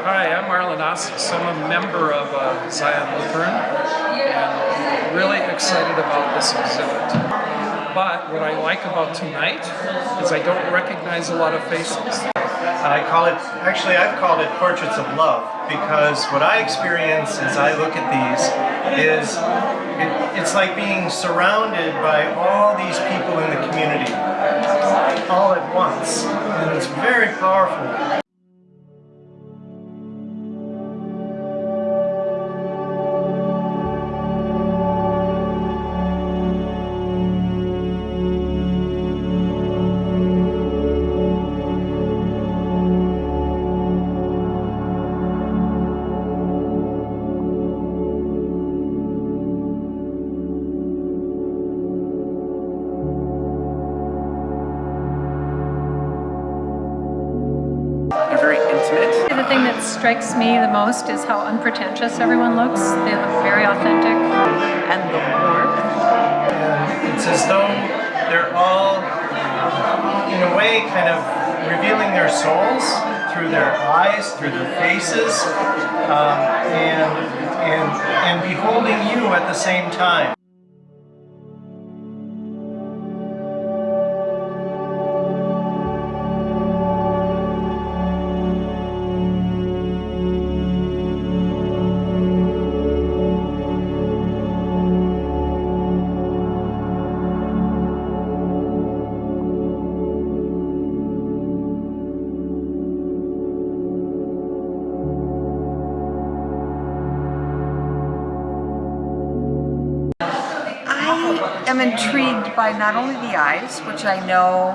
Hi, I'm Marlon Ossis. I'm a member of uh, Zion Lutheran and really excited about this exhibit. But what I like about tonight is I don't recognize a lot of faces. And I call it, actually I've called it Portraits of Love because what I experience as I look at these is it, it's like being surrounded by all these people in the community all at once. And it's very powerful. Strikes me the most is how unpretentious everyone looks. They look very authentic. And the warmth. It's as though they're all, in a way, kind of revealing their souls through their eyes, through their faces, um, and, and, and beholding you at the same time. Am intrigued by not only the eyes, which I know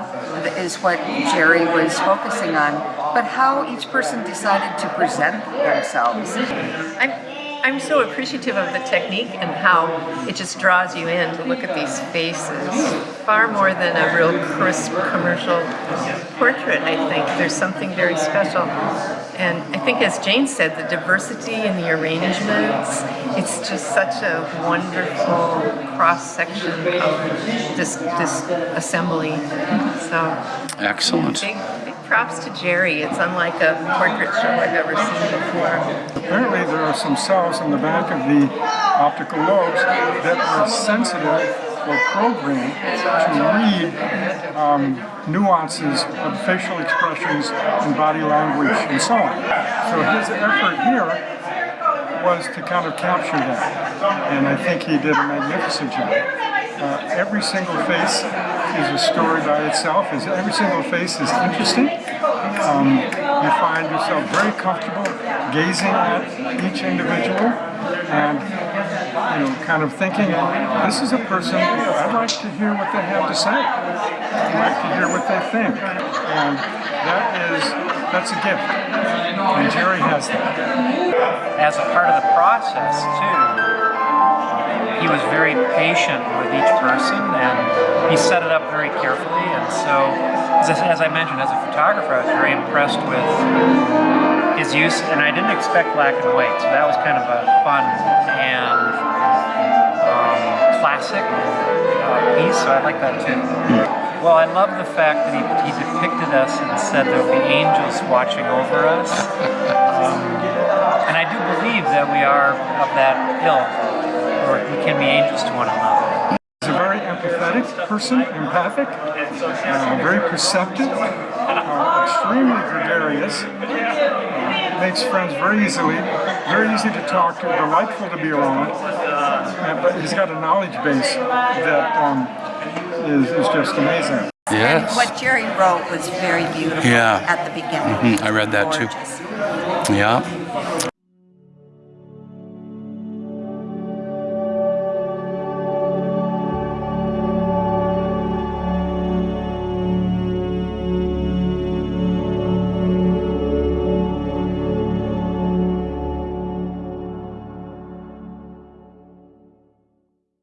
is what Jerry was focusing on, but how each person decided to present themselves. I'm, I'm so appreciative of the technique and how it just draws you in to look at these faces. Far more than a real crisp commercial portrait, I think. There's something very special. And I think as Jane said, the diversity in the arrangements, it's just such a wonderful cross-section of this, this assembly. So Excellent. Big, big props to Jerry. It's unlike a portrait show I've ever seen before. Apparently there are some cells in the back of the optical lobes that are sensitive or programmed to read um, nuances of facial expressions and body language and so on. So his effort here was to kind of capture that, and I think he did a magnificent job. Uh, every single face is a story by itself. Every single face is interesting. Um, you find yourself very comfortable gazing at each individual and you know, kind of thinking, this is a person, I'd like to hear what they have to say. I'd like to hear what they think. And that is, that's a gift. And Jerry has that. As a part of the process, too, he was very patient with each person and he set it up very carefully. And so, as I, as I mentioned, as a photographer, I was very impressed with his use, and I didn't expect black and white, so that was kind of a fun and um, classic uh, piece, so I like that too. Well, I love the fact that he, he depicted us and said there will be angels watching over us. Um, and I do believe that we are of that ilk, or we can be angels to one another. He's a very empathetic person, empathic, uh, very perceptive, uh, extremely gregarious, makes friends very easily, very easy to talk to, delightful to be around, and, but he's got a knowledge base that um, is, is just amazing. Yes. And what Jerry wrote was very beautiful Yeah. at the beginning. Mhm, I read that too. Yeah.